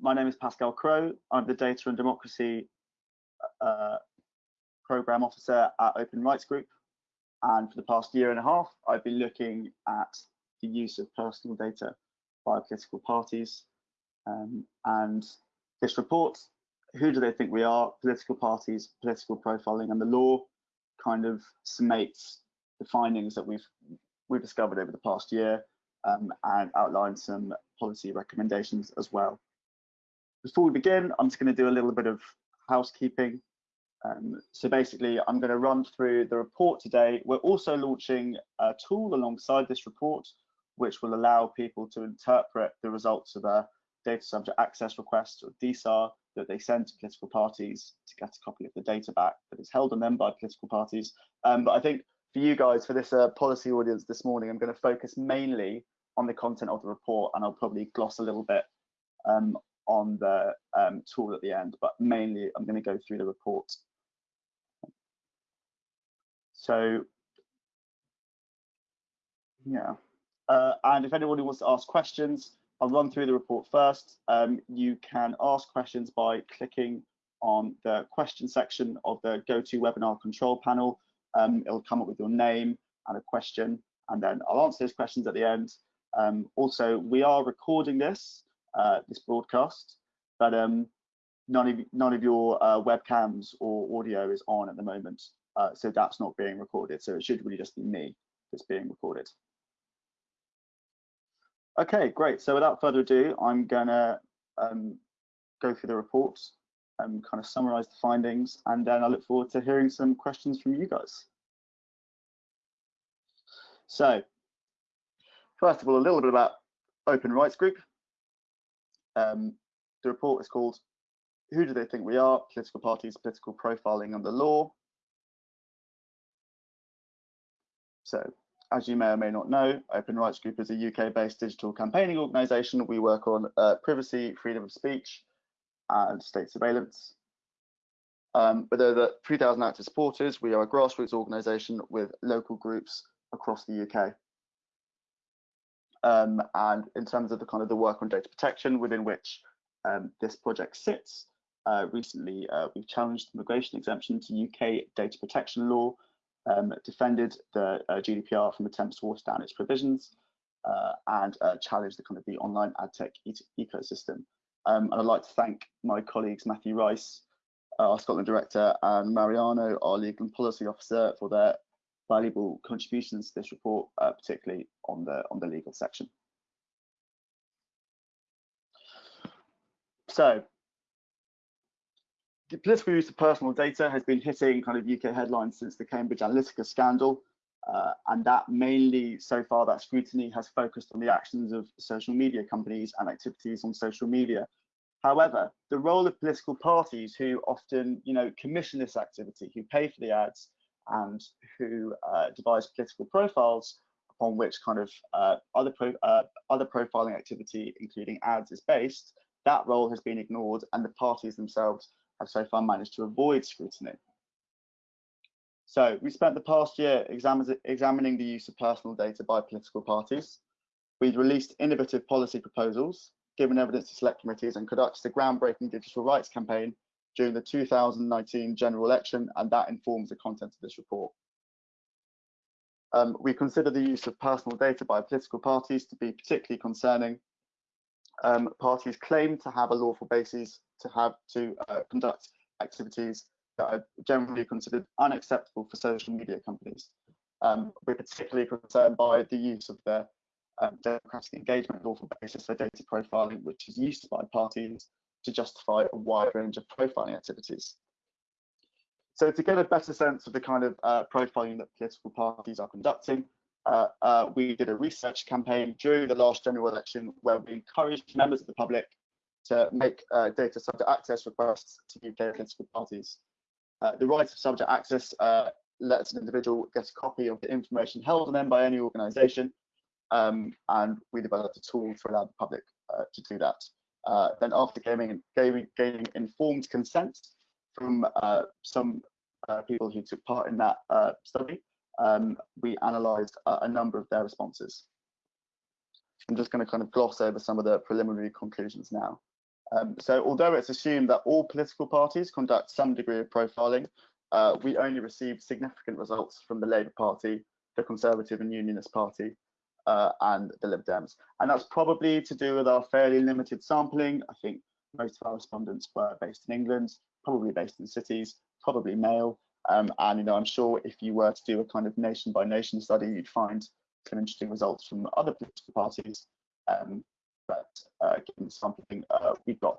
my name is Pascal Crowe. I'm the Data and Democracy uh, Program Officer at Open Rights Group. And for the past year and a half, I've been looking at the use of personal data by political parties. Um, and this report, who do they think we are? Political parties, political profiling, and the law kind of summates the findings that we've we've discovered over the past year um, and outline some policy recommendations as well. Before we begin, I'm just going to do a little bit of housekeeping. Um, so basically, I'm going to run through the report today. We're also launching a tool alongside this report, which will allow people to interpret the results of a data subject access request or DSAR that they send to political parties to get a copy of the data back that is held on them by political parties. Um, but I think for you guys, for this uh, policy audience this morning, I'm going to focus mainly on the content of the report and I'll probably gloss a little bit um, on the um, tool at the end, but mainly I'm going to go through the report. So, yeah. Uh, and if anybody wants to ask questions, I'll run through the report first. Um, you can ask questions by clicking on the question section of the GoToWebinar control panel. Um, it'll come up with your name and a question, and then I'll answer those questions at the end. Um, also, we are recording this, uh, this broadcast, but um, none of none of your uh, webcams or audio is on at the moment, uh, so that's not being recorded. So it should really just be me that's being recorded. Okay, great. So without further ado, I'm gonna um, go through the reports and kind of summarize the findings, and then I look forward to hearing some questions from you guys. So First of all, a little bit about Open Rights Group. Um, the report is called Who Do They Think We Are? Political Parties, Political Profiling and the Law. So, as you may or may not know, Open Rights Group is a UK-based digital campaigning organisation. We work on uh, privacy, freedom of speech, and state surveillance. Um, with over 3,000 active supporters, we are a grassroots organisation with local groups across the UK. Um, and in terms of the kind of the work on data protection within which um, this project sits, uh, recently uh, we've challenged the migration exemption to UK data protection law, um, defended the uh, GDPR from attempts to water down its provisions, uh, and uh, challenged the kind of the online ad tech e ecosystem. Um, and I'd like to thank my colleagues Matthew Rice, our Scotland director, and Mariano, our legal and policy officer, for their valuable contributions to this report, uh, particularly on the on the legal section. So, the political use of personal data has been hitting kind of UK headlines since the Cambridge Analytica scandal, uh, and that mainly so far that scrutiny has focused on the actions of social media companies and activities on social media. However, the role of political parties who often, you know, commission this activity, who pay for the ads, and who uh, devise political profiles upon which kind of uh, other pro uh, other profiling activity, including ads, is based, that role has been ignored, and the parties themselves have so far managed to avoid scrutiny. So we spent the past year examining the use of personal data by political parties. We've released innovative policy proposals, given evidence to select committees, and conducted a groundbreaking digital rights campaign during the 2019 general election, and that informs the content of this report. Um, we consider the use of personal data by political parties to be particularly concerning. Um, parties claim to have a lawful basis to have to uh, conduct activities that are generally considered unacceptable for social media companies. Um, we're particularly concerned by the use of the um, democratic engagement lawful basis for data profiling, which is used by parties to justify a wide range of profiling activities. So to get a better sense of the kind of uh, profiling that political parties are conducting, uh, uh, we did a research campaign during the last general election where we encouraged members of the public to make uh, data subject access requests to UK political parties. Uh, the right of subject access uh, lets an individual get a copy of the information held on them by any organisation, um, and we developed a tool to allow the public to do that. Uh, then after gaining, informed consent from uh, some uh, people who took part in that uh, study, um, we analysed a number of their responses. I'm just going to kind of gloss over some of the preliminary conclusions now. Um, so although it's assumed that all political parties conduct some degree of profiling, uh, we only received significant results from the Labour Party, the Conservative and Unionist Party, uh, and the Lib Dems. And that's probably to do with our fairly limited sampling. I think most of our respondents were based in England, probably based in cities, probably male. Um, and you know, I'm sure if you were to do a kind of nation by nation study, you'd find some interesting results from other political parties. Um, but uh, given the sampling, uh, we've got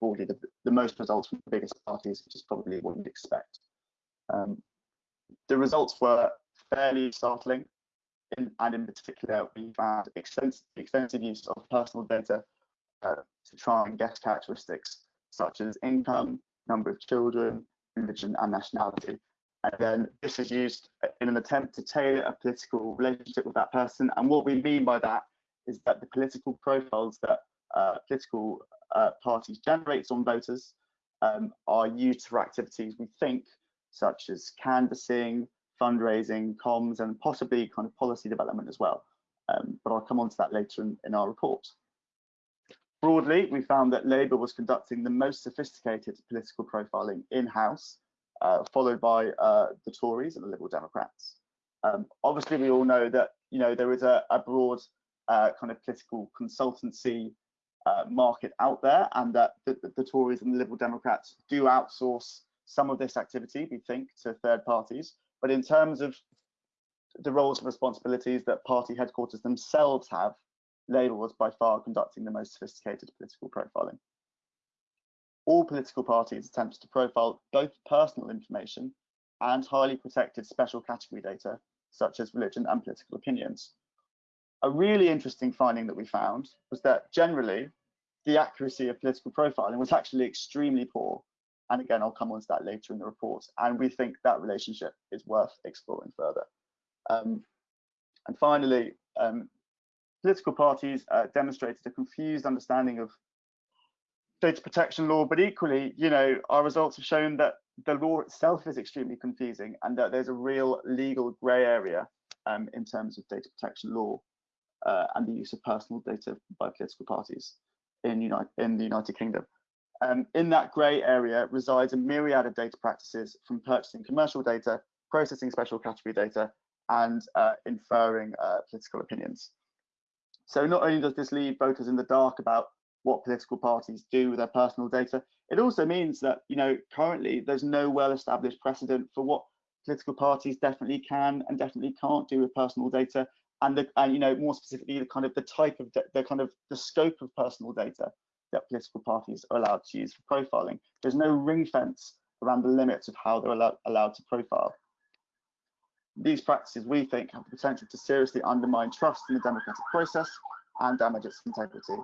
broadly the, the, most results from the biggest parties, which is probably what you'd expect. Um, the results were fairly startling, in, and in particular, we found extensive, extensive use of personal data uh, to try and guess characteristics such as income, number of children, religion, and nationality. And then this is used in an attempt to tailor a political relationship with that person. And what we mean by that is that the political profiles that uh, political uh, parties generate on voters um, are used for activities we think, such as canvassing, fundraising, comms, and possibly kind of policy development as well. Um, but I'll come on to that later in, in our report. Broadly, we found that Labour was conducting the most sophisticated political profiling in-house, uh, followed by uh, the Tories and the Liberal Democrats. Um, obviously, we all know that you know there is a, a broad uh, kind of political consultancy uh, market out there, and that the, the, Tories and the Liberal Democrats do outsource some of this activity, we think, to third parties. But in terms of the roles and responsibilities that party headquarters themselves have, Labour was by far conducting the most sophisticated political profiling. All political parties attempted to profile both personal information and highly protected special category data, such as religion and political opinions. A really interesting finding that we found was that generally the accuracy of political profiling was actually extremely poor. And again, I'll come on to that later in the report. And we think that relationship is worth exploring further. Um, and finally, um, political parties uh, demonstrated a confused understanding of data protection law, but equally, you know, our results have shown that the law itself is extremely confusing and that there's a real legal grey area um, in terms of data protection law uh, and the use of personal data by political parties in, United, in the United Kingdom. Um, in that grey area resides a myriad of data practices from purchasing commercial data, processing special category data, and uh, inferring uh, political opinions. So not only does this leave voters in the dark about what political parties do with their personal data, it also means that, you know, currently there's no well-established precedent for what political parties definitely can and definitely can't do with personal data and the and you know more specifically the kind of the type of the kind of the scope of personal data that political parties are allowed to use for profiling there's no ring fence around the limits of how they're allowed, allowed to profile these practices, we think, have the potential to seriously undermine trust in the democratic process and damage its integrity.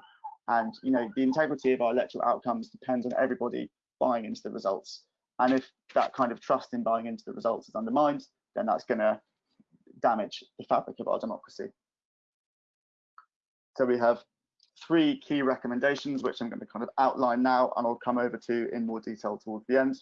And you know, the integrity of our electoral outcomes depends on everybody buying into the results. And if that kind of trust in buying into the results is undermined, then that's going to damage the fabric of our democracy. So we have three key recommendations, which I'm going to kind of outline now, and I'll come over to in more detail towards the end.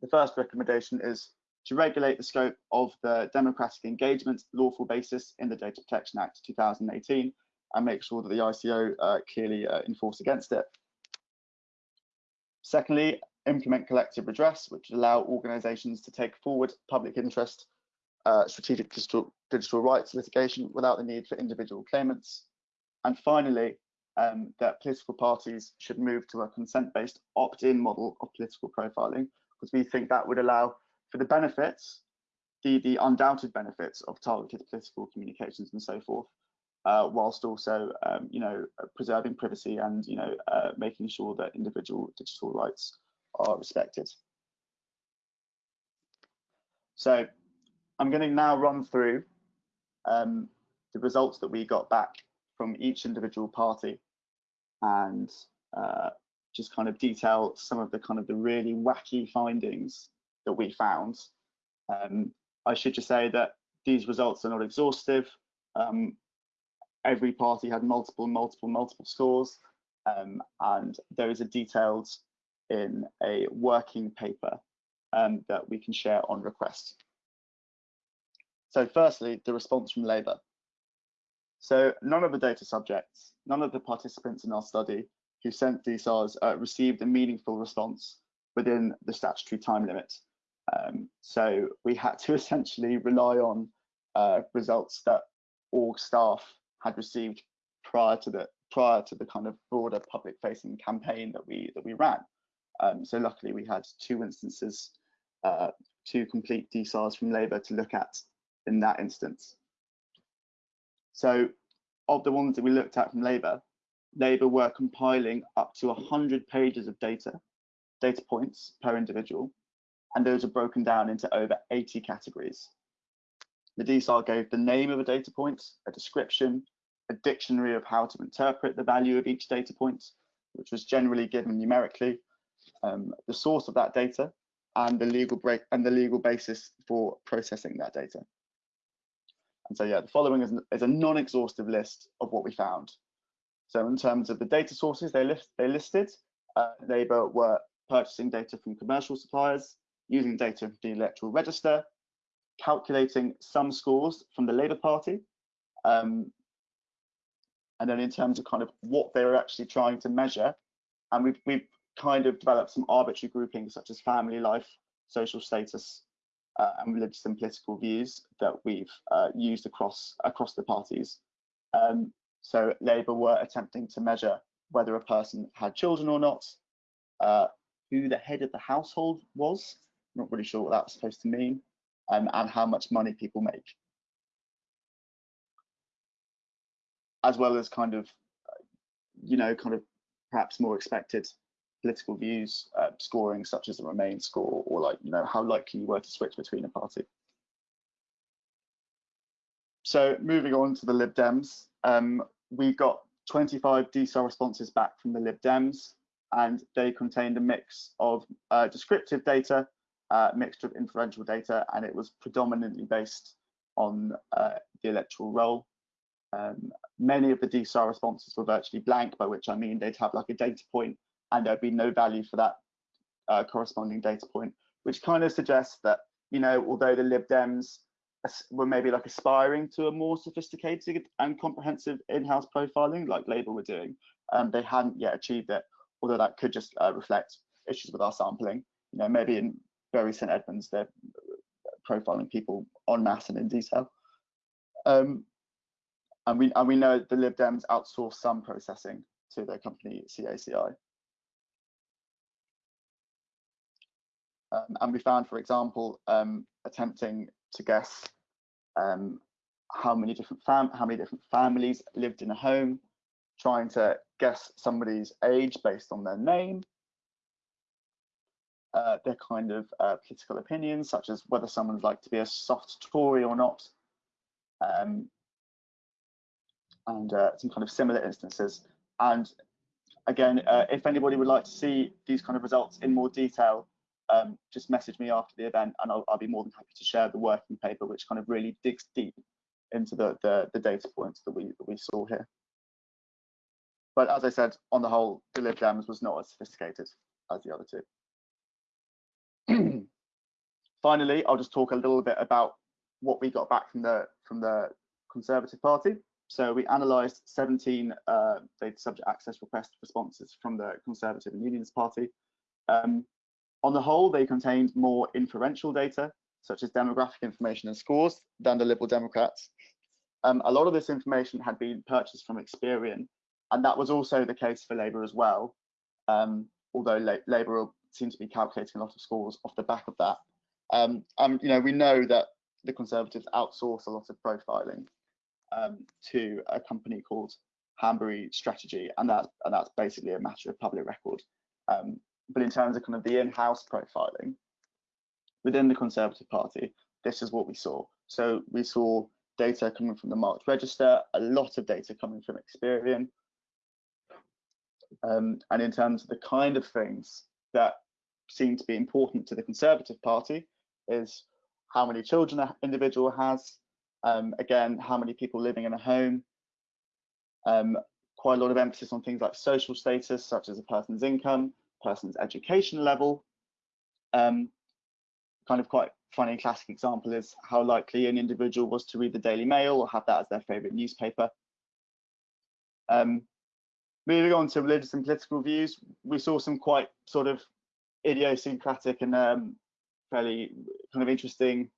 The first recommendation is to regulate the scope of the democratic engagement lawful basis in the Data Protection Act 2018 and make sure that the ICO uh, clearly uh, enforce against it. Secondly, implement collective redress, which allow organisations to take forward public interest uh, strategic digital, digital rights litigation without the need for individual claimants. And finally, um, that political parties should move to a consent-based opt-in model of political profiling, because we think that would allow for the benefits, the, the undoubted benefits of targeted political communications and so forth, uh, whilst also, um, you know, preserving privacy and, you know, uh, making sure that individual digital rights are respected. So I'm going to now run through um, the results that we got back from each individual party and uh, just kind of detail some of the kind of the really wacky findings that we found. Um, I should just say that these results are not exhaustive. Um, every party had multiple, multiple, multiple scores, um, and there is a detailed in a working paper um, that we can share on request. So firstly, the response from Labour. So none of the data subjects, none of the participants in our study who sent DSARs uh, received a meaningful response within the statutory time limit. Um, so we had to essentially rely on uh, results that org staff had received prior to the prior to the kind of broader public facing campaign that we that we ran. Um, so luckily we had two instances, uh, two complete DSARs from Labour to look at in that instance. So of the ones that we looked at from Labour, Labour were compiling up to 100 pages of data, data points per individual, and those are broken down into over 80 categories. The DSAR gave the name of a data point, a description, a dictionary of how to interpret the value of each data point, which was generally given numerically, um, the source of that data, and the legal break and the legal basis for processing that data. And so, yeah, the following is, is a non-exhaustive list of what we found. So in terms of the data sources they, list, they listed, uh, Labour were purchasing data from commercial suppliers, using data from the electoral register, calculating some scores from the Labour Party, um, and then in terms of kind of what they were actually trying to measure, and we've, we've kind of developed some arbitrary groupings such as family life, social status, and religious and political views that we've uh, used across across the parties. Um, so Labour were attempting to measure whether a person had children or not, uh, who the head of the household was, not really sure what that's supposed to mean, um, and how much money people make. As well as kind of, you know, kind of perhaps more expected political views uh, scoring such as the Remain score or like, you know, how likely you were to switch between a party. So moving on to the Lib Dems, um, we got 25 DSAR responses back from the Lib Dems and they contained a mix of uh, descriptive data, uh, mixture of inferential data, and it was predominantly based on uh, the electoral roll. Um, many of the DSAR responses were virtually blank, by which I mean they'd have like a data point and there'd be no value for that uh, corresponding data point, which kind of suggests that, you know, although the Lib Dems were maybe like aspiring to a more sophisticated and comprehensive in-house profiling like Labour were doing, um, they hadn't yet achieved it, although that could just uh, reflect issues with our sampling. You know, maybe in Bury St Edmunds, they're profiling people en masse and in detail. Um, and we and we know the Lib Dems outsource some processing to their company CACI. Um, and we found, for example, um, attempting to guess um, how many different how many different families lived in a home, trying to guess somebody's age based on their name, uh, their kind of uh, political opinions, such as whether someone's like to be a soft Tory or not, um, and uh, some kind of similar instances. And again, uh, if anybody would like to see these kind of results in more detail, um, just message me after the event and I'll, I'll, be more than happy to share the working paper, which kind of really digs deep into the, the, the data points that we, that we saw here. But as I said, on the whole, the Lib Dems was not as sophisticated as the other two. Finally, I'll just talk a little bit about what we got back from the from the Conservative Party. So we analysed 17 uh, data subject access request responses from the Conservative and Unionist Party. Um, on the whole, they contained more inferential data, such as demographic information and scores, than the Liberal Democrats. Um, a lot of this information had been purchased from Experian, and that was also the case for Labour as well, um, although La Labour seemed to be calculating a lot of scores off the back of that. Um, and you know, we know that the Conservatives outsource a lot of profiling um, to a company called Hanbury Strategy, and that's and that's basically a matter of public record. Um, but in terms of kind of the in-house profiling within the Conservative Party, this is what we saw. So we saw data coming from the marked register, a lot of data coming from Experian. Um, and in terms of the kind of things that seem to be important to the Conservative Party is how many children an individual has, um, again, how many people living in a home, um, quite a lot of emphasis on things like social status, such as a person's income, person's education level. Um, kind of quite funny classic example is how likely an individual was to read the Daily Mail or have that as their favorite newspaper. Um, moving on to religious and political views, we saw some quite sort of idiosyncratic and um, fairly kind of interesting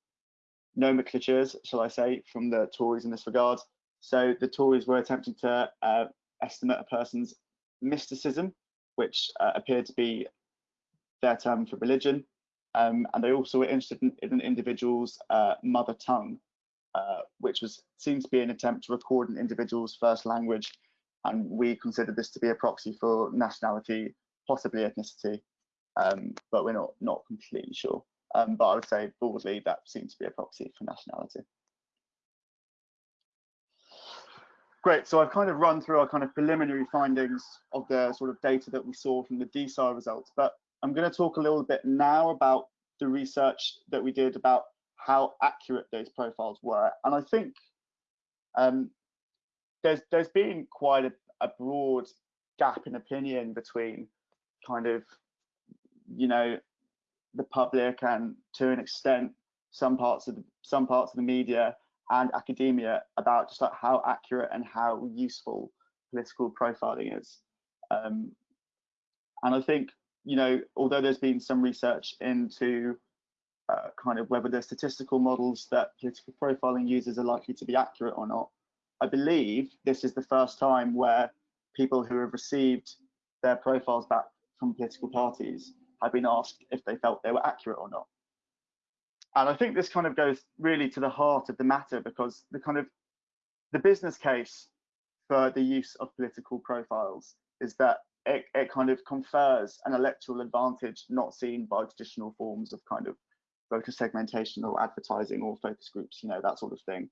nomenclatures, shall I say, from the Tories in this regard. So the Tories were attempting to uh, estimate a person's mysticism, which uh, appeared to be their term for religion. Um, and they also were interested in, in an individual's uh, mother tongue, uh, which was seems to be an attempt to record an individual's first language. And we consider this to be a proxy for nationality, possibly ethnicity, um, but we're not not completely sure. Um, but I would say broadly that seems to be a proxy for nationality. Great, so I've kind of run through our kind of preliminary findings of the sort of data that we saw from the DSAR results, but I'm going to talk a little bit now about the research that we did about how accurate those profiles were. And I think um, there's there's been quite a, a broad gap in opinion between kind of you know the public and to an extent some parts of the, some parts of the media and academia about just like how accurate and how useful political profiling is. Um, and I think you know although there's been some research into uh, kind of whether the statistical models that political profiling uses are likely to be accurate or not, I believe this is the first time where people who have received their profiles back from political parties have been asked if they felt they were accurate or not. And I think this kind of goes really to the heart of the matter because the kind of the business case for the use of political profiles is that it, it kind of confers an electoral advantage not seen by traditional forms of kind of voter segmentation or advertising or focus groups, you know, that sort of thing.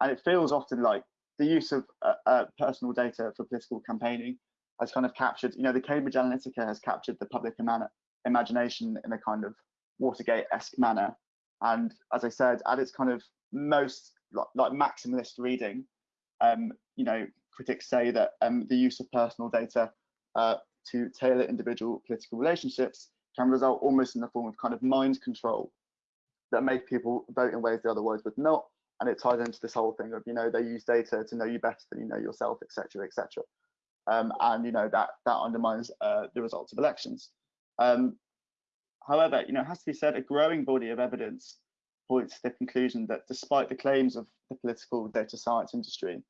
And it feels often like the use of uh, uh, personal data for political campaigning has kind of captured, you know, the Cambridge Analytica has captured the public imagination in a kind of Watergate-esque manner. And as I said, at its kind of most like, like maximalist reading, um, you know, critics say that um, the use of personal data uh, to tailor individual political relationships can result almost in the form of kind of mind control that make people vote in ways they otherwise would not. And it ties into this whole thing of, you know, they use data to know you better than you know yourself, etc., etc. Um, and you know that that undermines uh, the results of elections. Um, however, you know, it has to be said, a growing body of evidence points to the conclusion that despite the claims of the political data science industry,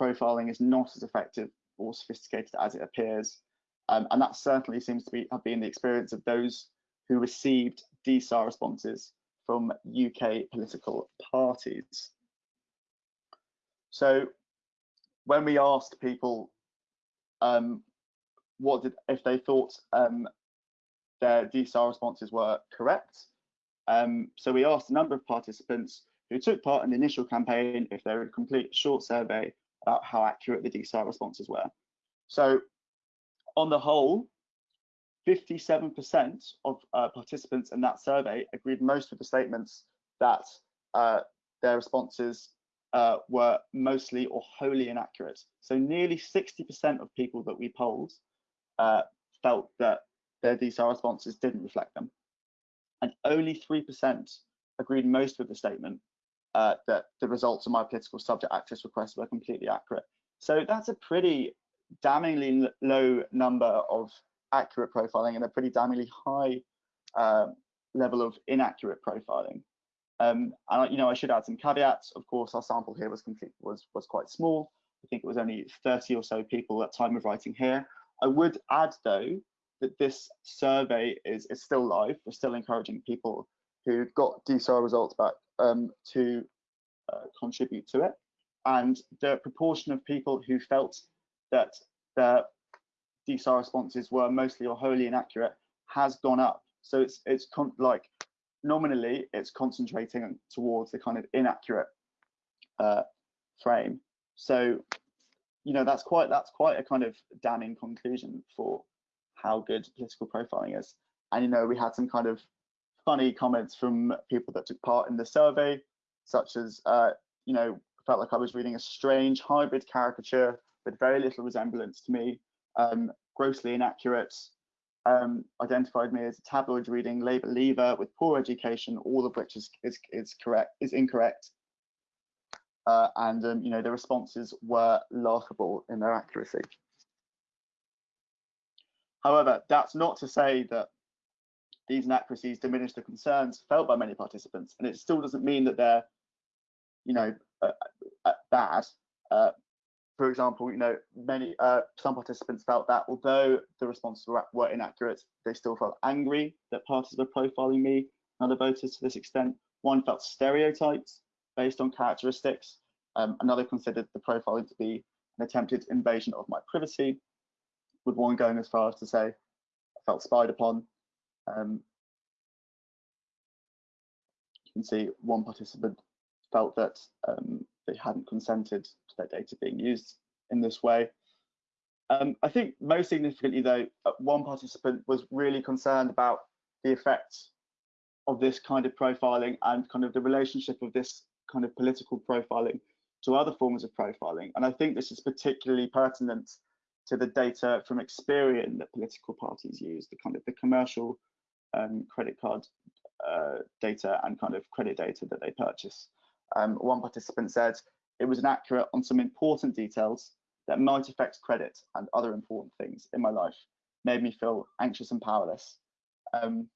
profiling is not as effective or sophisticated as it appears. Um, and that certainly seems to be have been the experience of those who received DSAR responses from UK political parties. So when we asked people um, what did if they thought um, their DSAR responses were correct, um, so we asked a number of participants who took part in the initial campaign if they would complete a short survey about how accurate the DSAR responses were. So on the whole, 57% of uh, participants in that survey agreed most with the statements that uh, their responses uh, were mostly or wholly inaccurate. So nearly 60% of people that we polled uh, felt that their DSAR responses didn't reflect them. And only 3% agreed most with the statement uh, that the results of my political subject access requests were completely accurate. So that's a pretty damningly low number of accurate profiling and a pretty damningly high uh, level of inaccurate profiling. Um, and you know, I should add some caveats. Of course, our sample here was complete was was quite small. I think it was only 30 or so people at time of writing here. I would add though that this survey is is still live. We're still encouraging people who got DSAR results back um, to uh, contribute to it. And the proportion of people who felt that their DSAR responses were mostly or wholly inaccurate has gone up. So it's it's like nominally it's concentrating towards the kind of inaccurate uh, frame. So you know that's quite that's quite a kind of damning conclusion for how good political profiling is. And you know we had some kind of funny comments from people that took part in the survey, such as uh, you know felt like I was reading a strange hybrid caricature with very little resemblance to me um, grossly inaccurate, um, identified me as a tabloid reading Labour leaver with poor education, all of which is is, is correct is incorrect. Uh, and um, you know the responses were laughable in their accuracy. However, that's not to say that these inaccuracies diminish the concerns felt by many participants, and it still doesn't mean that they're, you know, uh, uh, bad. Uh, for example, you know, many uh, some participants felt that although the responses were, were, inaccurate, they still felt angry that parties were profiling me and other voters to this extent. One felt stereotyped based on characteristics. Um, another considered the profiling to be an attempted invasion of my privacy, with one going as far as to say, I felt spied upon. Um, you can see one participant felt that um, they hadn't consented to their data being used in this way. Um, I think most significantly though, uh, one participant was really concerned about the effects of this kind of profiling and kind of the relationship of this kind of political profiling to other forms of profiling. And I think this is particularly pertinent to the data from Experian that political parties use, the kind of the commercial um, credit card uh, data and kind of credit data that they purchase. Um, one participant said it was inaccurate on some important details that might affect credit and other important things in my life, made me feel anxious and powerless. Um,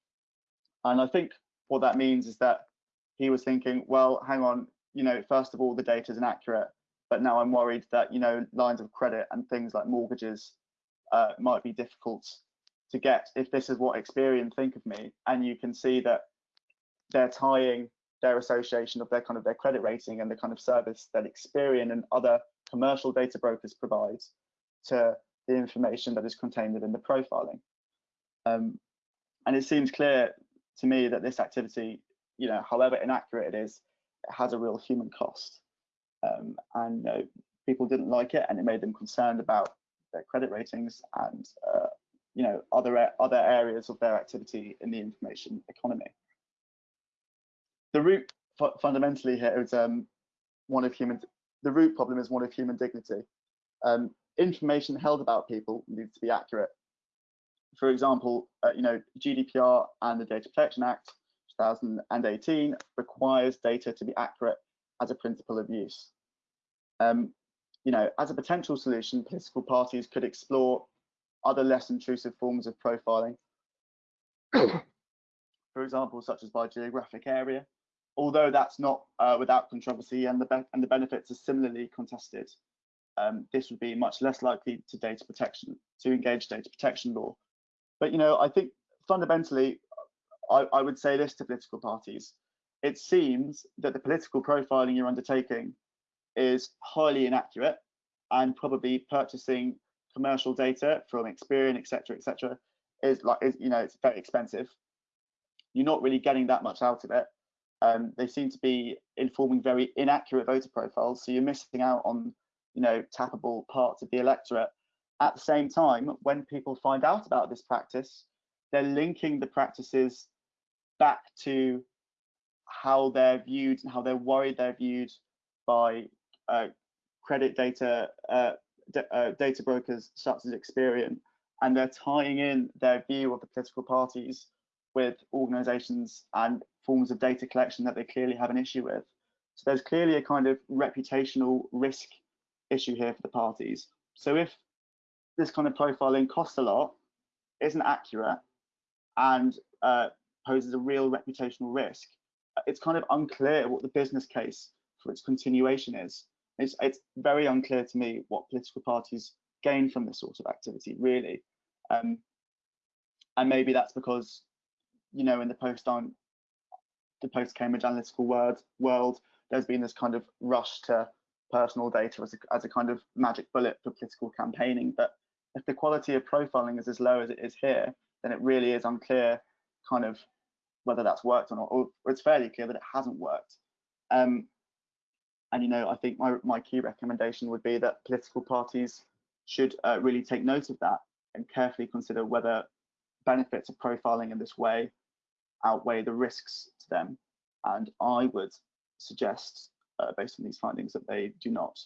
and I think what that means is that he was thinking, well, hang on, you know, first of all, the data is inaccurate, but now I'm worried that, you know, lines of credit and things like mortgages uh, might be difficult to get if this is what Experian think of me. And you can see that they're tying their association of their kind of their credit rating and the kind of service that Experian and other commercial data brokers provide to the information that is contained within the profiling. Um, and it seems clear to me that this activity, you know, however inaccurate it is, it has a real human cost. Um, and know, people didn't like it, and it made them concerned about their credit ratings and uh, you know other other areas of their activity in the information economy the root fundamentally here is um, one of human. The root problem is one of human dignity. Um, information held about people needs to be accurate. For example, uh, you know GDPR and the Data Protection Act 2018 requires data to be accurate as a principle of use. Um, you know, as a potential solution, political parties could explore other less intrusive forms of profiling. For example, such as by geographic area, although that's not uh, without controversy and the, and the benefits are similarly contested, um, this would be much less likely to data protection, to engage data protection law. But, you know, I think fundamentally, I, I would say this to political parties. It seems that the political profiling you're undertaking is highly inaccurate and probably purchasing commercial data from Experian, etc., etc., is like, is, you know, it's very expensive. You're not really getting that much out of it um, they seem to be informing very inaccurate voter profiles. So you're missing out on, you know, tappable parts of the electorate. At the same time, when people find out about this practice, they're linking the practices back to how they're viewed and how they're worried they're viewed by uh, credit data uh, uh, data brokers such as Experian, and they're tying in their view of the political parties with organizations and forms of data collection that they clearly have an issue with. So there's clearly a kind of reputational risk issue here for the parties. So if this kind of profiling costs a lot, isn't accurate, and uh, poses a real reputational risk, it's kind of unclear what the business case for its continuation is. It's, it's very unclear to me what political parties gain from this sort of activity, really. Um, and maybe that's because you know, in the post on the post Cambridge Analytica world, world, there's been this kind of rush to personal data as a, as a kind of magic bullet for political campaigning. But if the quality of profiling is as low as it is here, then it really is unclear kind of whether that's worked or not, or, it's fairly clear that it hasn't worked. Um, and you know, I think my, my key recommendation would be that political parties should uh, really take note of that and carefully consider whether benefits of profiling in this way outweigh the risks to them. And I would suggest, uh, based on these findings, that they do not.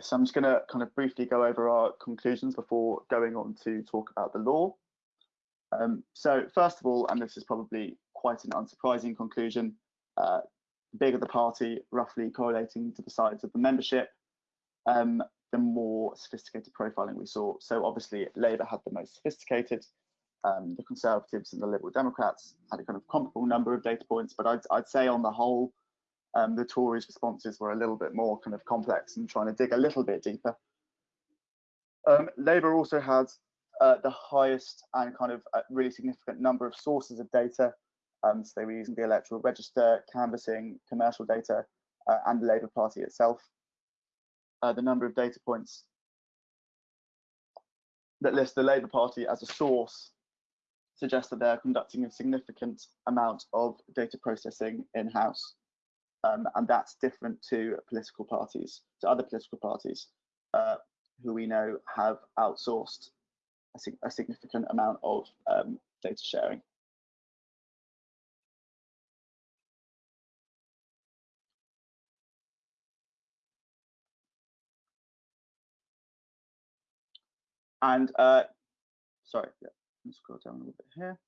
So I'm just going to kind of briefly go over our conclusions before going on to talk about the law. Um, so first of all, and this is probably quite an unsurprising conclusion, uh, the bigger the party, roughly correlating to the size of the membership, um, the more sophisticated profiling we saw. So obviously Labour had the most sophisticated, um, the Conservatives and the Liberal Democrats had a kind of comparable number of data points, but I'd, I'd say on the whole, um, the Tories' responses were a little bit more kind of complex and trying to dig a little bit deeper. Um, Labour also had uh, the highest and kind of really significant number of sources of data. Um, so they were using the electoral register, canvassing, commercial data, uh, and the Labour Party itself. Uh, the number of data points that list the Labour Party as a source suggests that they're conducting a significant amount of data processing in-house. Um, and that's different to political parties, to other political parties, uh, who we know have outsourced a, a significant amount of um, data sharing. And uh, sorry, yeah, let's scroll down a little bit here.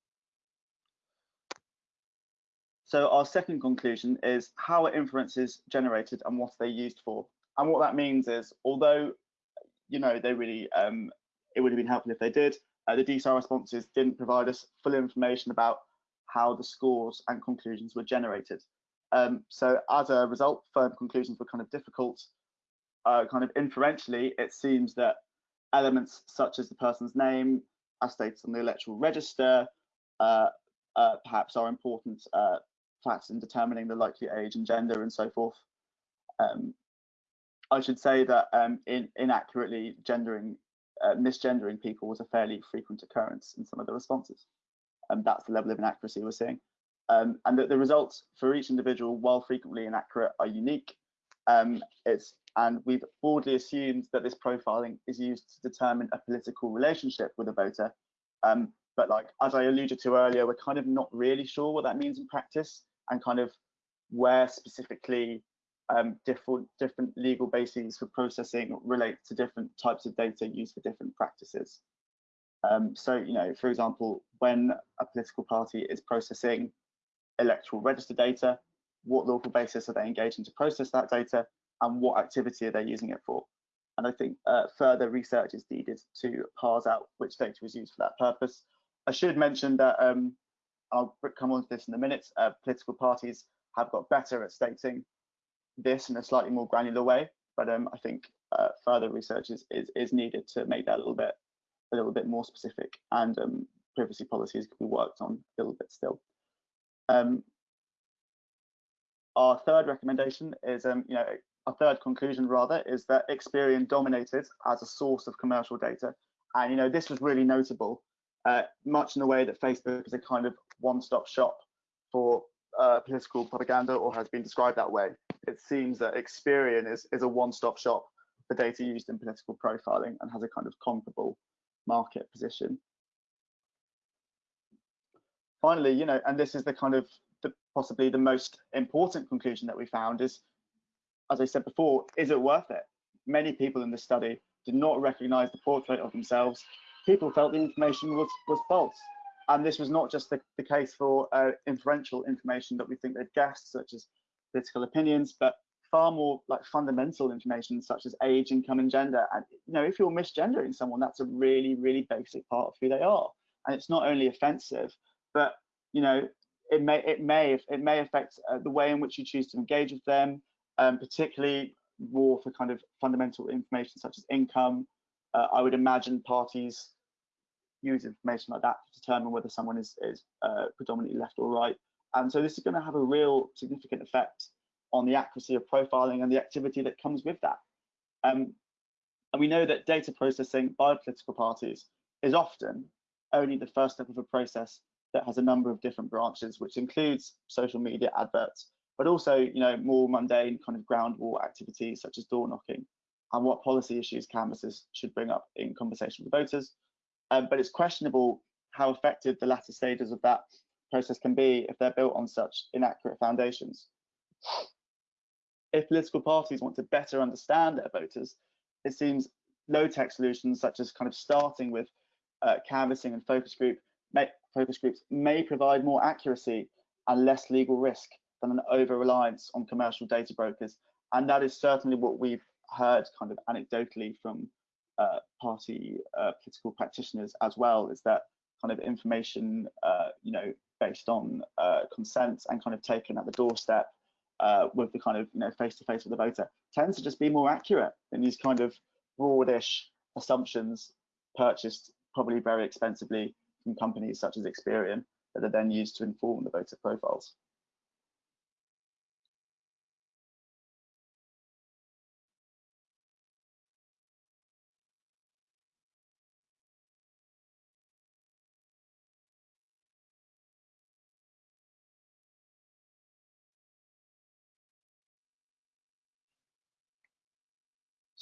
So our second conclusion is how are inferences generated and what are they used for? And what that means is, although you know they really um, it would have been helpful if they did. Uh, the DSAR responses didn't provide us full information about how the scores and conclusions were generated. Um, so as a result, firm conclusions were kind of difficult. Uh, kind of inferentially, it seems that elements such as the person's name, as stated on the electoral register, uh, uh, perhaps are important factors in determining the likely age and gender and so forth. Um, I should say that um, in, inaccurately gendering uh, misgendering people was a fairly frequent occurrence in some of the responses. And that's the level of inaccuracy we're seeing. Um, and that the results for each individual, while frequently inaccurate, are unique. Um, it's and we've broadly assumed that this profiling is used to determine a political relationship with a voter. Um, but like as I alluded to earlier, we're kind of not really sure what that means in practice and kind of where specifically um, different different legal bases for processing relate to different types of data used for different practices. Um, so, you know, for example, when a political party is processing electoral register data, what local basis are they engaging to process that data, and what activity are they using it for? And I think uh, further research is needed to parse out which data is used for that purpose. I should mention that um, I'll come on to this in a minute. Uh, political parties have got better at stating this in a slightly more granular way. But um, I think uh, further research is, is, is needed to make that a little bit a little bit more specific, and um, privacy policies could be worked on a little bit still. Um, our third recommendation is, um, you know, our third conclusion rather is that Experian dominated as a source of commercial data, and you know this was really notable, uh, much in the way that Facebook is a kind of one-stop shop for uh, political propaganda or has been described that way it seems that Experian is, is a one-stop shop for data used in political profiling and has a kind of comparable market position. Finally, you know, and this is the kind of the, possibly the most important conclusion that we found is, as I said before, is it worth it? Many people in the study did not recognize the portrait of themselves. People felt the information was, was false. And this was not just the, the case for uh, inferential information that we think they'd guessed, such as political opinions, but far more like fundamental information such as age, income, and gender. And you know, if you're misgendering someone, that's a really, really basic part of who they are. And it's not only offensive, but you know, it may it may it may affect uh, the way in which you choose to engage with them, um, particularly more for kind of fundamental information such as income. Uh, I would imagine parties use information like that to determine whether someone is is uh, predominantly left or right. And so this is going to have a real significant effect on the accuracy of profiling and the activity that comes with that. Um, and we know that data processing by political parties is often only the first step of a process that has a number of different branches, which includes social media adverts, but also, you know, more mundane kind of ground war activities such as door knocking and what policy issues canvassers should bring up in conversation with voters. Um, but it's questionable how effective the latter stages of that process can be if they're built on such inaccurate foundations. If political parties want to better understand their voters, it seems low-tech solutions such as kind of starting with uh, canvassing and focus group may, focus groups may provide more accuracy and less legal risk than an over reliance on commercial data brokers. And that is certainly what we've heard kind of anecdotally from uh, party uh, political practitioners as well, is that kind of information, uh, you know, based on uh, consent and kind of taken at the doorstep uh, with the kind of, you know, face to face with the voter tends to just be more accurate than these kind of broadish assumptions purchased probably very expensively from companies such as Experian that are then used to inform the voter profiles.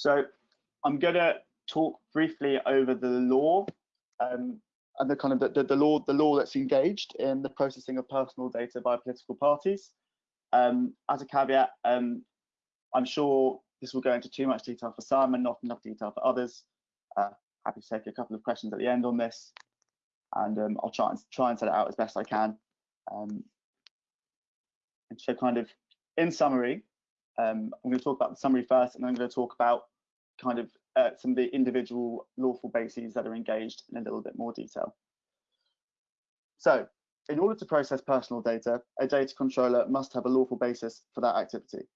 So I'm going to talk briefly over the law um, and the kind of the, the, the, law the law that's engaged in the processing of personal data by political parties. Um, as a caveat, um, I'm sure this will go into too much detail for some and not enough detail for others. Uh, happy to take a couple of questions at the end on this, and um, I'll try and try and set it out as best I can. Um, and so, kind of in summary, um, I'm going to talk about the summary first, and then I'm going to talk about kind of uh, some of the individual lawful bases that are engaged in a little bit more detail. So in order to process personal data, a data controller must have a lawful basis for that activity.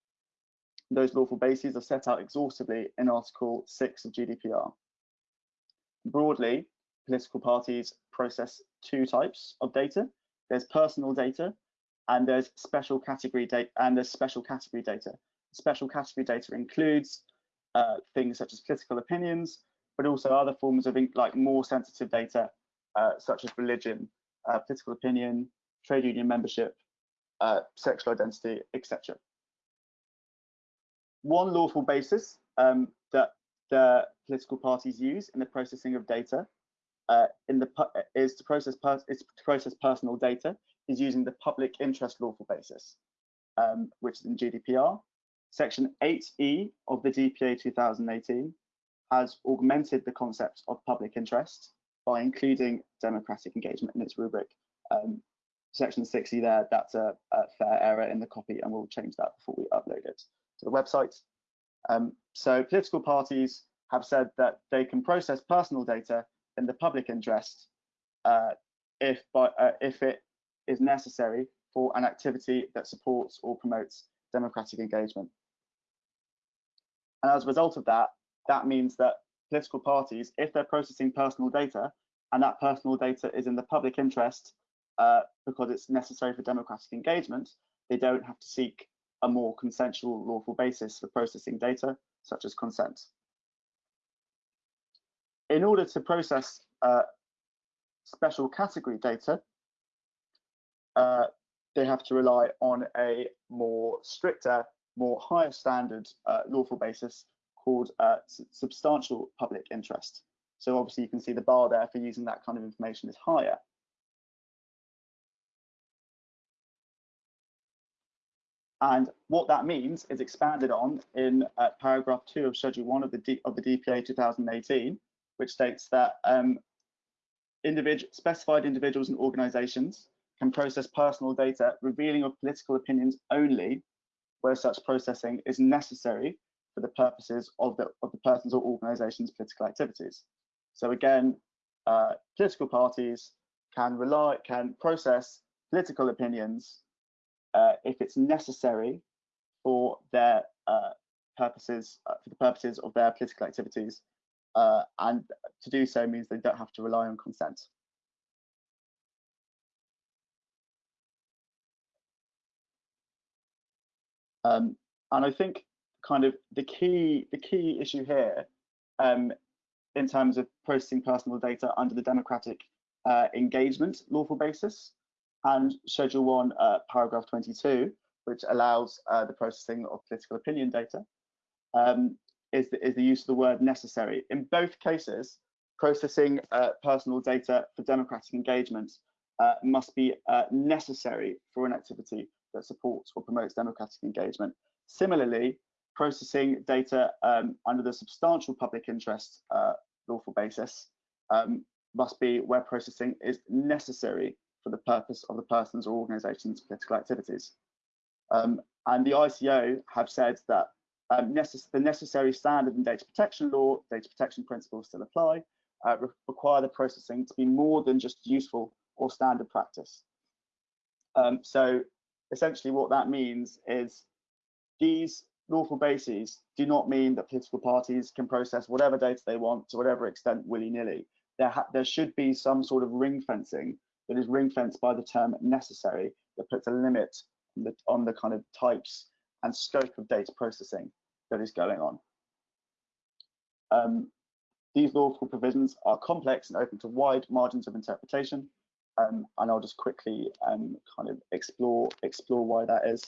Those lawful bases are set out exhaustively in Article 6 of GDPR. Broadly, political parties process two types of data. There's personal data and there's special category data and there's special category data. Special category data includes uh, things such as political opinions, but also other forms of like more sensitive data, uh, such as religion, uh, political opinion, trade union membership, uh, sexual identity, etc. One lawful basis um, that the political parties use in the processing of data uh, in the is to process is to process personal data is using the public interest lawful basis, um, which is in GDPR. Section 8E of the DPA 2018 has augmented the concept of public interest by including democratic engagement in its rubric. Um, section 6E there, that's a, a, fair error in the copy and we'll change that before we upload it to the website. Um, so political parties have said that they can process personal data in the public interest uh, if, by, uh, if it is necessary for an activity that supports or promotes democratic engagement. And as a result of that, that means that political parties, if they're processing personal data and that personal data is in the public interest uh, because it's necessary for democratic engagement, they don't have to seek a more consensual lawful basis for processing data, such as consent. In order to process uh, special category data, uh, they have to rely on a more stricter more higher standard uh, lawful basis called uh, substantial public interest. So obviously you can see the bar there for using that kind of information is higher. And what that means is expanded on in uh, paragraph two of Schedule one of the D of the DPA 2018, which states that um, individual specified individuals and organisations can process personal data revealing of political opinions only where such processing is necessary for the purposes of the, of the person's or organization's political activities. So again, uh, political parties can rely, can process political opinions uh, if it's necessary for their uh, purposes, uh, for the purposes of their political activities, uh, and to do so means they don't have to rely on consent. Um, and I think kind of the key the key issue here um, in terms of processing personal data under the democratic uh, engagement lawful basis and Schedule 1, uh, paragraph 22, which allows uh, the processing of political opinion data, um, is, the, is the use of the word necessary. In both cases, processing uh, personal data for democratic engagement uh, must be uh, necessary for an activity that supports or promotes democratic engagement. Similarly, processing data um, under the substantial public interest uh, lawful basis um, must be where processing is necessary for the purpose of the person's or organization's political activities. Um, and the ICO have said that um, necess the necessary standard in data protection law, data protection principles still apply, uh, re require the processing to be more than just useful or standard practice. Um, so essentially what that means is these lawful bases do not mean that political parties can process whatever data they want to whatever extent willy-nilly. There, there should be some sort of ring fencing that is ring fenced by the term necessary that puts a limit on the, on the kind of types and scope of data processing that is going on. Um, these lawful provisions are complex and open to wide margins of interpretation, um, and I'll just quickly um, kind of explore explore why that is.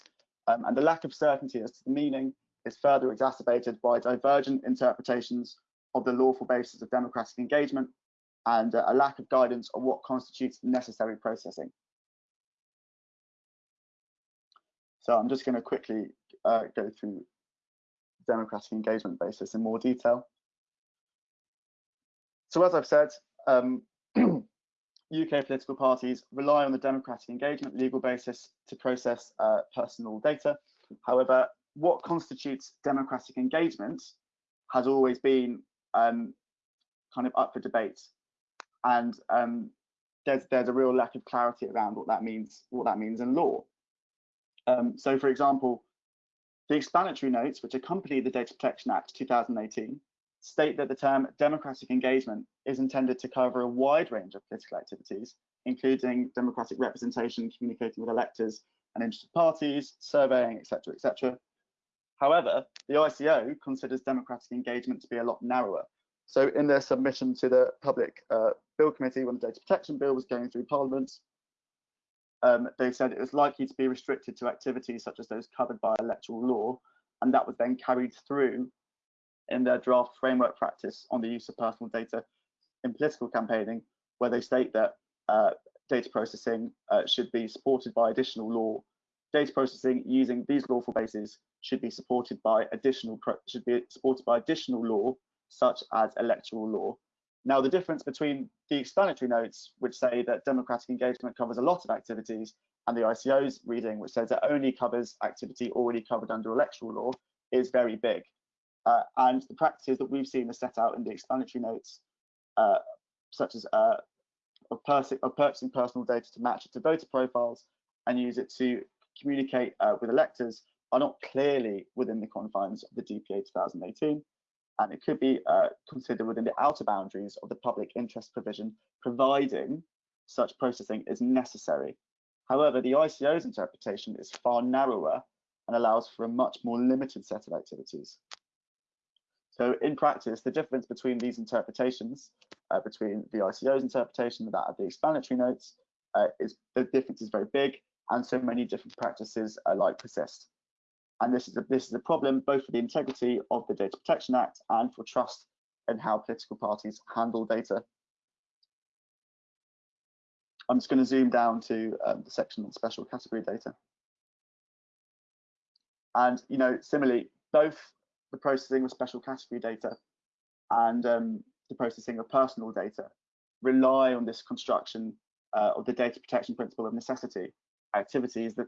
Um, and the lack of certainty as to the meaning is further exacerbated by divergent interpretations of the lawful basis of democratic engagement and uh, a lack of guidance on what constitutes necessary processing. So I'm just going to quickly uh, go through democratic engagement basis in more detail. So as I've said, um, UK political parties rely on the democratic engagement legal basis to process uh, personal data. However, what constitutes democratic engagement has always been um, kind of up for debate, and um, there's there's a real lack of clarity around what that means what that means in law. Um, so, for example, the explanatory notes which accompany the Data Protection Act 2018 state that the term democratic engagement is intended to cover a wide range of political activities, including democratic representation, communicating with electors and interested parties, surveying, etc., etc. However, the ICO considers democratic engagement to be a lot narrower. So in their submission to the Public uh, Bill Committee when the Data Protection Bill was going through Parliament, um, they said it was likely to be restricted to activities such as those covered by electoral law, and that was then carried through in their draft framework practice on the use of personal data in political campaigning, where they state that uh, data processing uh, should be supported by additional law. Data processing using these lawful bases should be supported by additional should be supported by additional law, such as electoral law. Now, the difference between the explanatory notes, which say that democratic engagement covers a lot of activities, and the ICO's reading, which says it only covers activity already covered under electoral law, is very big. Uh, and the practices that we've seen are set out in the explanatory notes, uh, such as uh, purchasing personal data to match it to voter profiles and use it to communicate uh, with electors, are not clearly within the confines of the DPA 2018. And it could be uh, considered within the outer boundaries of the public interest provision, providing such processing is necessary. However, the ICO's interpretation is far narrower and allows for a much more limited set of activities. So in practice, the difference between these interpretations, uh, between the ICO's interpretation and that of the explanatory notes, uh, is the difference is very big, and so many different practices alike persist. And this is a, this is a problem both for the integrity of the Data Protection Act and for trust in how political parties handle data. I'm just going to zoom down to um, the section on special category data. And you know, similarly, both the processing of special category data and um, the processing of personal data rely on this construction uh, of the data protection principle of necessity activities that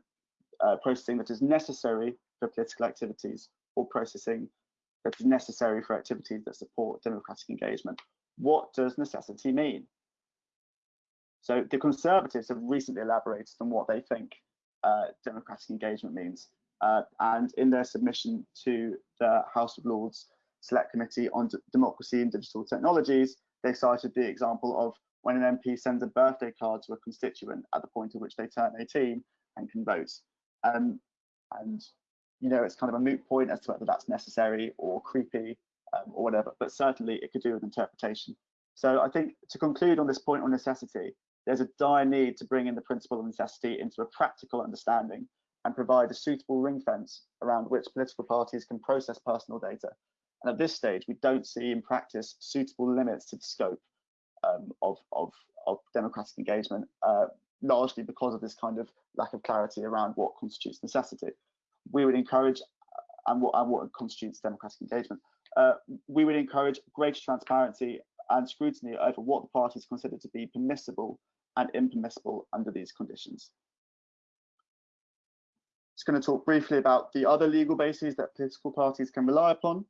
uh, processing that is necessary for political activities or processing that is necessary for activities that support democratic engagement. What does necessity mean? So the Conservatives have recently elaborated on what they think uh, democratic engagement means. Uh, and in their submission to the House of Lords Select Committee on D Democracy and Digital Technologies, they cited the example of when an MP sends a birthday card to a constituent at the point at which they turn 18 and can vote. Um, and you know, it's kind of a moot point as to whether that's necessary or creepy um, or whatever, but certainly it could do with interpretation. So I think to conclude on this point on necessity, there's a dire need to bring in the principle of necessity into a practical understanding and provide a suitable ring fence around which political parties can process personal data. And at this stage, we don't see in practice suitable limits to the scope um, of, of, of, democratic engagement, uh, largely because of this kind of lack of clarity around what constitutes necessity. We would encourage, uh, and what, and what constitutes democratic engagement, uh, we would encourage greater transparency and scrutiny over what the parties consider to be permissible and impermissible under these conditions. Just going to talk briefly about the other legal bases that political parties can rely upon.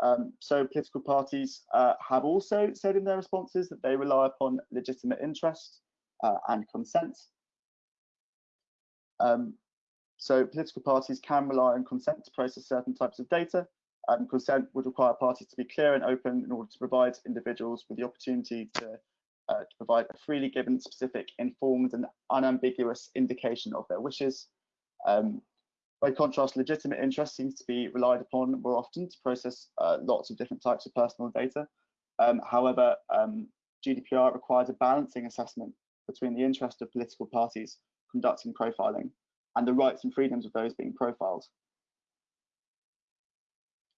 Um, so political parties uh, have also said in their responses that they rely upon legitimate interest uh, and consent. Um, so political parties can rely on consent to process certain types of data. Um, consent would require parties to be clear and open in order to provide individuals with the opportunity to, uh, to provide a freely given, specific, informed and unambiguous indication of their wishes. Um, by contrast, legitimate interest seems to be relied upon more often to process uh, lots of different types of personal data. Um, however, um, GDPR requires a balancing assessment between the interest of political parties conducting profiling and the rights and freedoms of those being profiled.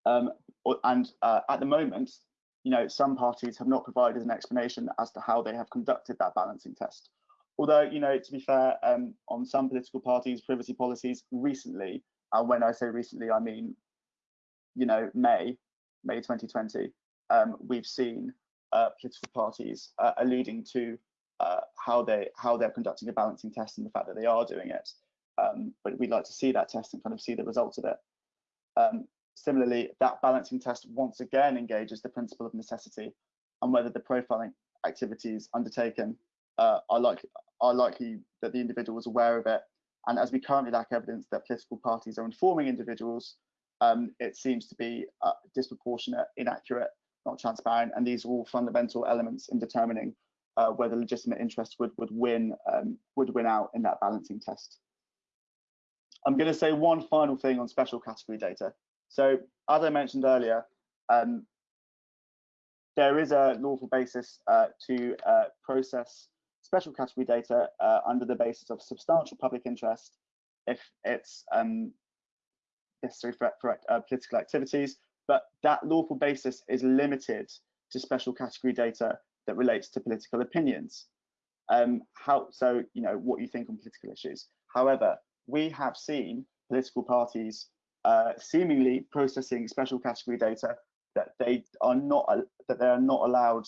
Um, and uh, at the moment, you know, some parties have not provided an explanation as to how they have conducted that balancing test. Although, you know, to be fair, um, on some political parties' privacy policies recently, and when I say recently, I mean, you know, May, May 2020, um, we've seen uh, political parties uh, alluding to uh, how they how they're conducting a balancing test and the fact that they are doing it. Um, but we'd like to see that test and kind of see the results of it. Um, similarly, that balancing test once again engages the principle of necessity and whether the profiling activities undertaken uh, are, like, are likely that the individual was aware of it. And as we currently lack evidence that political parties are informing individuals, um, it seems to be uh, disproportionate, inaccurate, not transparent, and these are all fundamental elements in determining uh, whether legitimate interest would would win um, would win out in that balancing test. I'm going to say one final thing on special category data. So as I mentioned earlier, um, there is a lawful basis uh, to uh, process special category data uh, under the basis of substantial public interest if it's um, necessary for, for uh, political activities, but that lawful basis is limited to special category data that relates to political opinions. Um, how so? You know what you think on political issues. However, we have seen political parties uh, seemingly processing special category data that they are not that they are not allowed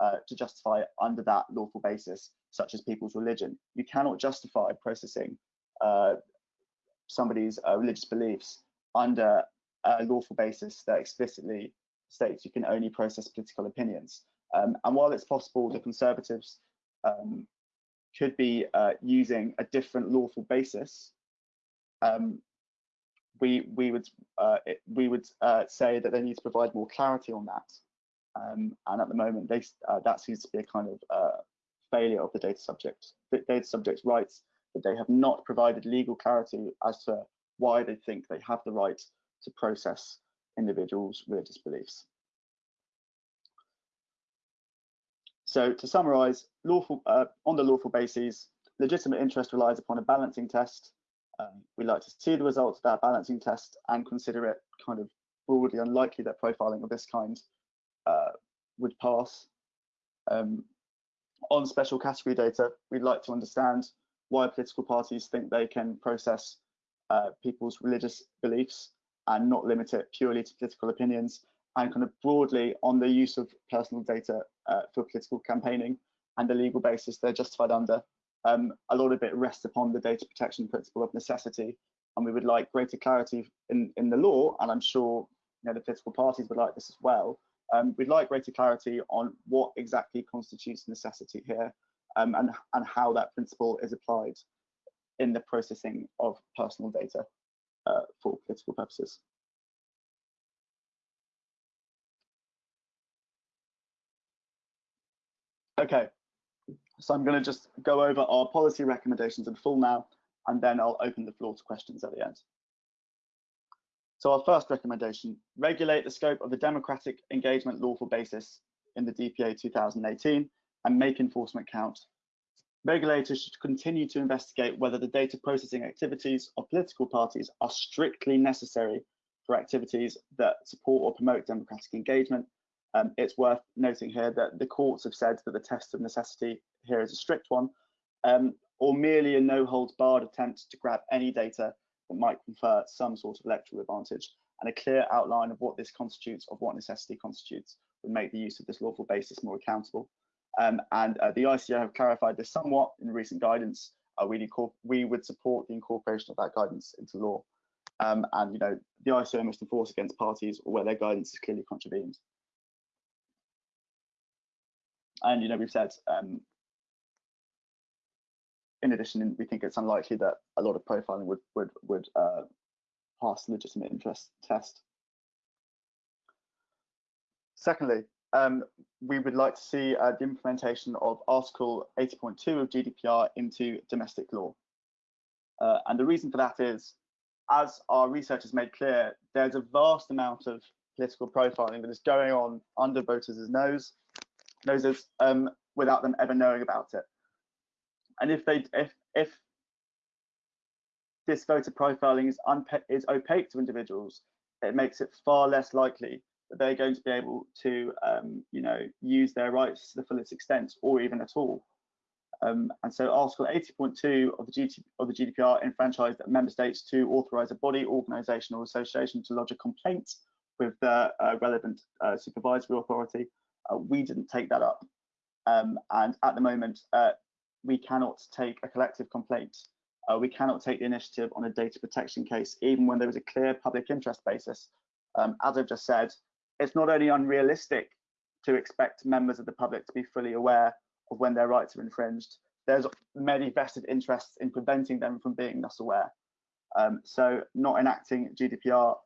uh, to justify under that lawful basis, such as people's religion. You cannot justify processing uh, somebody's uh, religious beliefs under a lawful basis that explicitly states you can only process political opinions. Um, and while it's possible the Conservatives um, could be uh, using a different lawful basis um, we we would uh, we would uh, say that they need to provide more clarity on that. Um, and at the moment, they, uh, that seems to be a kind of uh, failure of the data subject, the data subject's rights, that they have not provided legal clarity as to why they think they have the right to process individuals' religious beliefs. So to summarize, lawful, uh, on the lawful basis, legitimate interest relies upon a balancing test um, we like to see the results of that balancing test and consider it kind of broadly unlikely that profiling of this kind uh, would pass. Um, on special category data, we'd like to understand why political parties think they can process uh, people's religious beliefs and not limit it purely to political opinions and kind of broadly on the use of personal data uh, for political campaigning and the legal basis they're justified under um, a lot of it rests upon the data protection principle of necessity, and we would like greater clarity in, in the law, and I'm sure you know, the political parties would like this as well. Um, we'd like greater clarity on what exactly constitutes necessity here um, and, and how that principle is applied in the processing of personal data uh, for political purposes. Okay, so I'm going to just go over our policy recommendations in full now, and then I'll open the floor to questions at the end. So our first recommendation, regulate the scope of the democratic engagement lawful basis in the DPA 2018 and make enforcement count. Regulators should continue to investigate whether the data processing activities of political parties are strictly necessary for activities that support or promote democratic engagement um, it's worth noting here that the courts have said that the test of necessity here is a strict one, um, or merely a no holds barred attempt to grab any data that might confer some sort of electoral advantage, and a clear outline of what this constitutes, of what necessity constitutes, would make the use of this lawful basis more accountable. Um, and uh, the ICO have clarified this somewhat in recent guidance, uh, we, we would support the incorporation of that guidance into law. Um, and you know, the ICO must enforce against parties where their guidance is clearly contravened. And you know, we've said um, in addition, we think it's unlikely that a lot of profiling would would would uh, pass legitimate interest test. Secondly, um, we would like to see uh, the implementation of Article 80.2 of GDPR into domestic law. Uh, and the reason for that is, as our research has made clear, there's a vast amount of political profiling that is going on under voters' nose, noses um, without them ever knowing about it. And if they if if this voter profiling is is opaque to individuals, it makes it far less likely that they're going to be able to, um, you know, use their rights to the fullest extent or even at all. Um, and so Article 80.2 of the, GT, of the GDPR enfranchised member states to authorize a body, organization or association to lodge a complaint with the uh, relevant uh, supervisory authority. Uh, we didn't take that up. Um, and at the moment, uh, we cannot take a collective complaint. Uh, we cannot take the initiative on a data protection case, even when there is a clear public interest basis. Um, as I've just said, it's not only unrealistic to expect members of the public to be fully aware of when their rights are infringed, there's many vested interests in preventing them from being thus aware. Um, so not enacting GDPR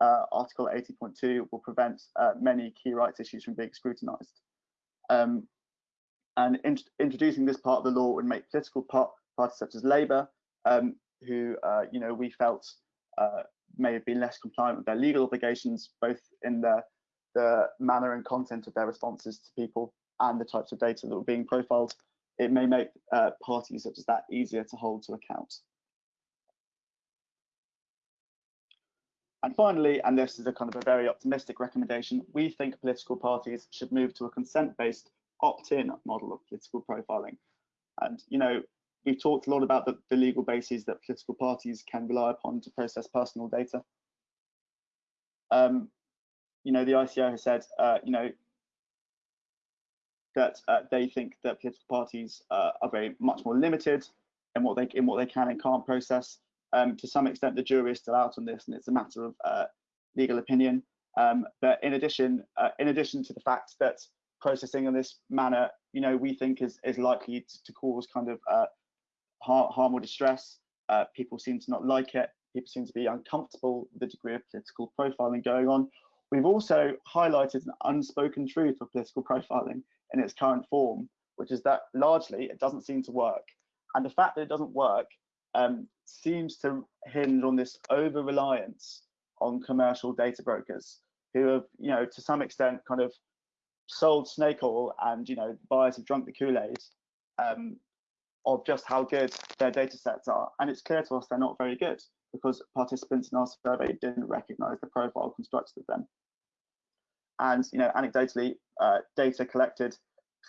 uh, Article 80.2 will prevent uh, many key rights issues from being scrutinised. Um, and in, introducing this part of the law would make political part, parties such as Labour, um, who uh, you know we felt uh, may have been less compliant with their legal obligations, both in the, the manner and content of their responses to people and the types of data that were being profiled, it may make uh, parties such as that easier to hold to account. And finally, and this is a kind of a very optimistic recommendation, we think political parties should move to a consent-based opt-in model of political profiling. And, you know, we've talked a lot about the, the, legal bases that political parties can rely upon to process personal data. Um, you know, the ICO has said, uh, you know, that uh, they think that political parties uh, are very much more limited in what they in what they can and can't process. Um, to some extent, the jury is still out on this, and it's a matter of uh, legal opinion. Um, but in addition, uh, in addition to the fact that processing in this manner, you know, we think is is likely to, to cause kind of uh, harm, or distress. Uh, people seem to not like it. People seem to be uncomfortable with the degree of political profiling going on. We've also highlighted an unspoken truth of political profiling in its current form, which is that largely it doesn't seem to work. And the fact that it doesn't work um, seems to hinge on this over reliance on commercial data brokers who have, you know, to some extent kind of sold snake oil and you know buyers have drunk the kool-aid um, of just how good their data sets are. And it's clear to us they're not very good because participants in our survey didn't recognize the profile constructed of them. And you know anecdotally uh, data collected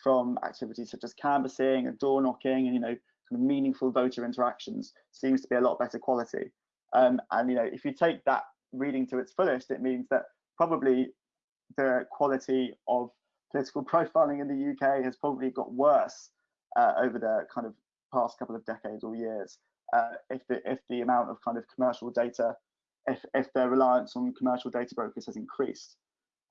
from activities such as canvassing and door knocking and you know kind of meaningful voter interactions seems to be a lot better quality. Um, and you know if you take that reading to its fullest it means that probably the quality of political profiling in the UK has probably got worse uh, over the kind of past couple of decades or years. Uh, if the if the amount of kind of commercial data, if if their reliance on commercial data brokers has increased.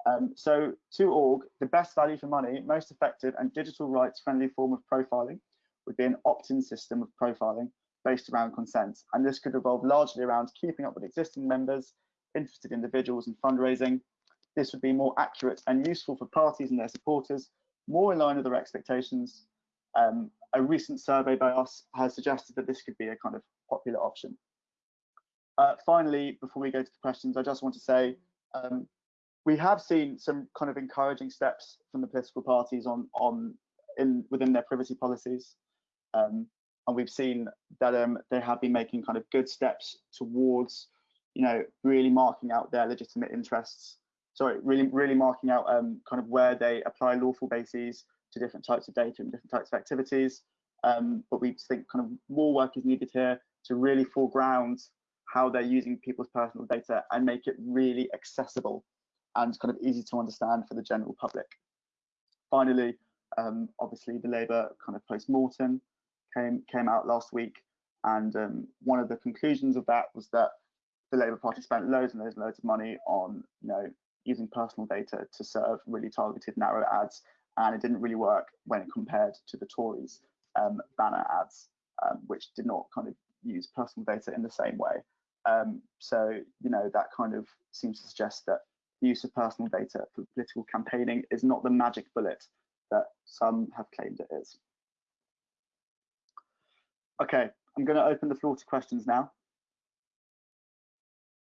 Um, so to org, the best value for money, most effective and digital rights friendly form of profiling would be an opt-in system of profiling based around consent. And this could revolve largely around keeping up with existing members, interested individuals and fundraising, this would be more accurate and useful for parties and their supporters, more in line with their expectations. Um, a recent survey by us has suggested that this could be a kind of popular option. Uh, finally, before we go to the questions, I just want to say um, we have seen some kind of encouraging steps from the political parties on on in within their privacy policies, um, and we've seen that um, they have been making kind of good steps towards, you know, really marking out their legitimate interests sorry, really, really marking out um, kind of where they apply lawful bases to different types of data and different types of activities. Um, but we think kind of more work is needed here to really foreground how they're using people's personal data and make it really accessible and kind of easy to understand for the general public. Finally, um, obviously the Labour kind of post-mortem came came out last week, and um, one of the conclusions of that was that the Labour Party spent loads and loads and loads of money on you know using personal data to serve really targeted narrow ads, and it didn't really work when compared to the Tories um, banner ads, um, which did not kind of use personal data in the same way. Um, so you know that kind of seems to suggest that the use of personal data for political campaigning is not the magic bullet that some have claimed it is. Okay, I'm going to open the floor to questions now.